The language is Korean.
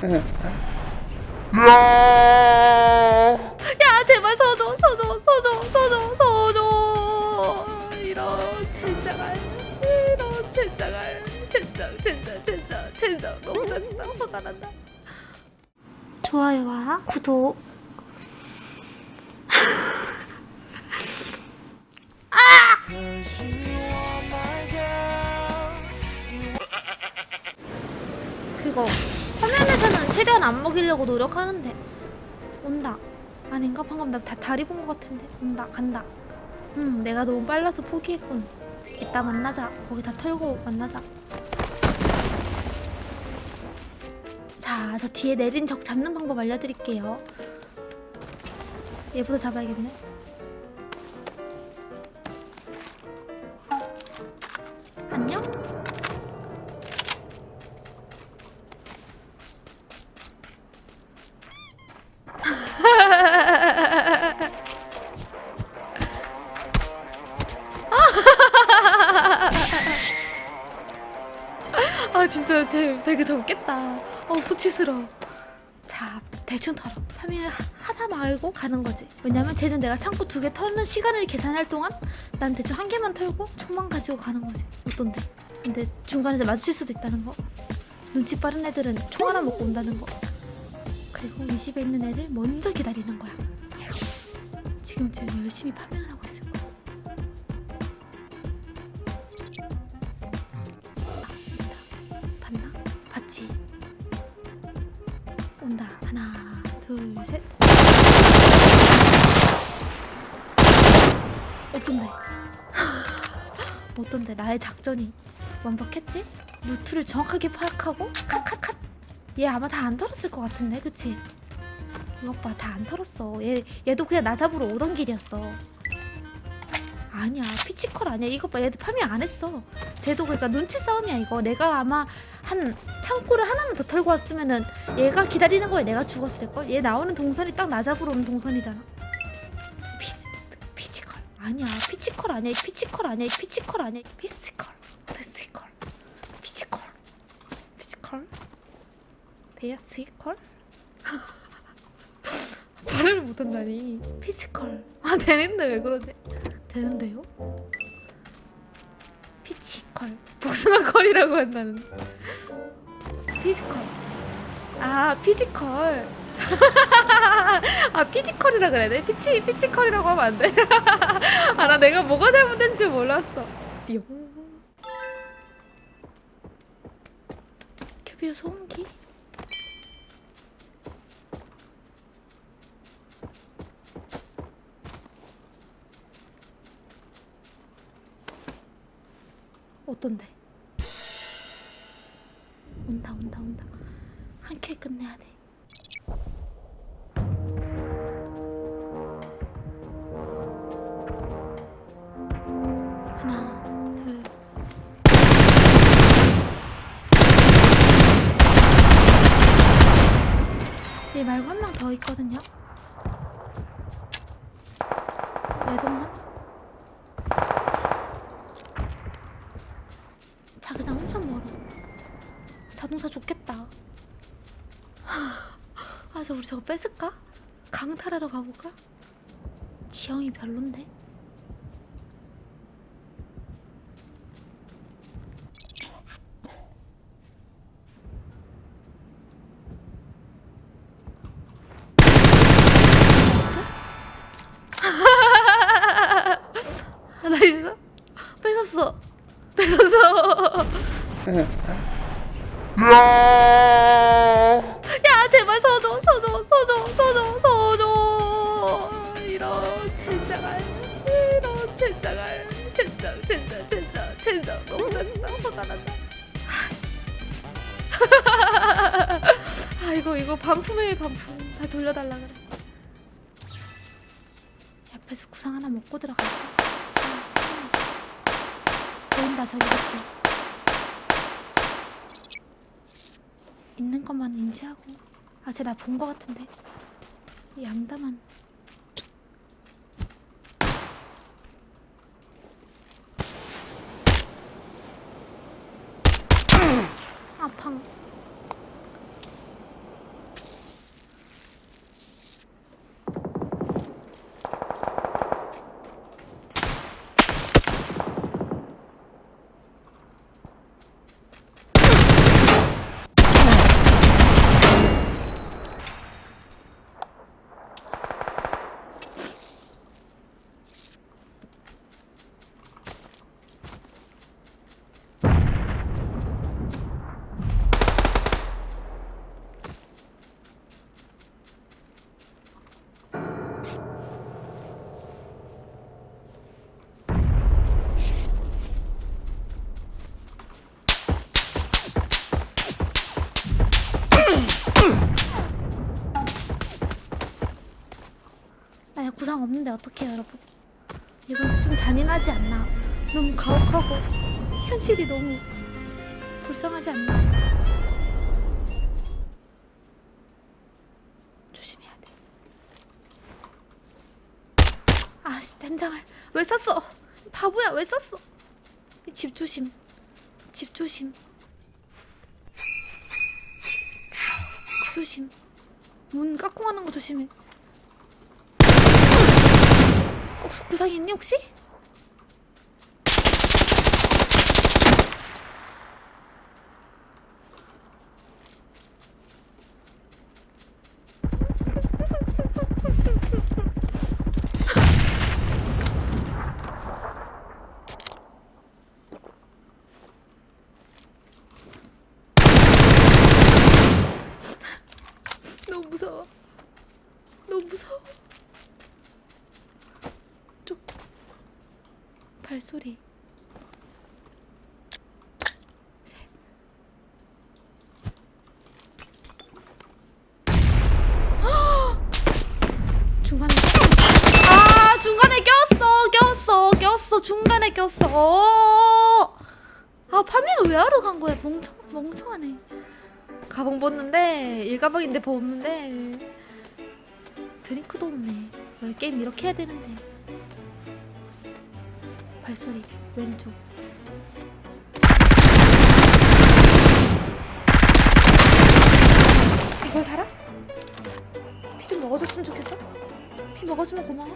야! 제발 서줘 서줘 서줘 서줘 서줘. 이런 젠장할 이런 젠장할. 젠장 젠장 젠장 젠장. 너무 짜증나. 화가 난다. 좋아요와 구독. 그거 화면에서는 최대한 안 먹이려고 노력하는데. 온다. 아닌가? 방금 나 다, 다리 본 것 같은데. 온다. 간다. 음 내가 너무 빨라서 포기했군. 이따 만나자. 거기 다 털고 만나자. 자 저 뒤에 내린 적 잡는 방법 알려드릴게요. 얘부터 잡아야겠네 아 진짜 제 배그 접겠다. 어 수치스러워. 자 대충 털어. 파밍을 하- 하다 말고 가는 거지. 왜냐면 쟤는 내가 창고 두 개 털는 시간을 계산할 동안 난 대충 한 개만 털고 총만 가지고 가는 거지. 어떤데? 근데 중간에서 마주칠 수도 있다는 거? 눈치 빠른 애들은 총 하나 먹고 온다는 거? 그리고 이 집에 있는 애를 먼저 기다리는 거야. 지금쯤 열심히 파밍을 하고 둘 셋 어떤데? 어떤데 나의 작전이 완벽했지? 루트를 정확하게 파악하고 컷컷컷 얘 아마 다 안 털었을 것 같은데 그치? 이것 봐 다 안 털었어 얘, 얘도 그냥 나 잡으러 오던 길이었어 아니야. 피치컬 아니야. 이것 봐. 얘도 farming 안 했어. 쟤도 그러니까 눈치 싸움이야 이거. 내가 아마 한 창고를 하나만 더 털고 왔으면은 얘가 기다리는 거에 내가 죽었을걸? 얘 나오는 동선이 딱 나 잡으러 오는 동선이잖아. 피, 피치컬. 아니야. 피치컬 아니야. 피치컬 아니야. 피치컬 아니야. 피치컬. 피치컬. 피치컬. 피치컬. 피치컬 발음을 못한다니. 피치컬. 아 되는데 왜 그러지? 되는데요? 피치컬. 복숭아컬이라고 한다는 physical. 아 physical. 아 physical이라 그래야 돼? 피치 피치컬이라고 하면 안 돼? 아 나 내가 뭐가 잘못된지 몰랐어. 용 QBU 소음기? 어떤데? 온다 온다 온다. 한 킬 끝내야 돼. 하나 둘. 얘 말고 한 명 더 있거든요? 내 동만 자기장 엄청 멀어 자동차 좋겠다 아 저 우리 저거 뺏을까? 강탈하러 가볼까? 지형이 별론데? 나이스? 뺏었어 뺏었어 이거 반품에 반품. 다 돌려달라 그래. 옆에서 구상 하나 먹고 들어갈게. 보인다 저기 그치? 있는 것만 인지하고. 아 쟤 나 본 거 같은데. 이 양담한 이상 없는데 어떡해요 여러분? 이건 좀 잔인하지 않나? 너무 가혹하고 현실이 너무 불쌍하지 않나? 조심해야 돼. 아씨 젠장을. 왜 쐈어? 바보야 왜 쐈어? 이집 조심. 집 조심. 조심. 문 깎고 가는 거 조심해 혹시 구상 있니 혹시? 너무 무서워 너무 무서워 쪽 발소리. 셋. 중간에 아 꼈어 아 파밍을 왜 하러 간 거야? 멍청 멍청하네. 가방 벗는데 일가방인데 벗는데. 드링크도 없네. 원래 게임 이렇게 해야 되는데 발소리 왼쪽 이걸 살아? 피좀 먹어줬으면 좋겠어? 피 먹어주면 고마워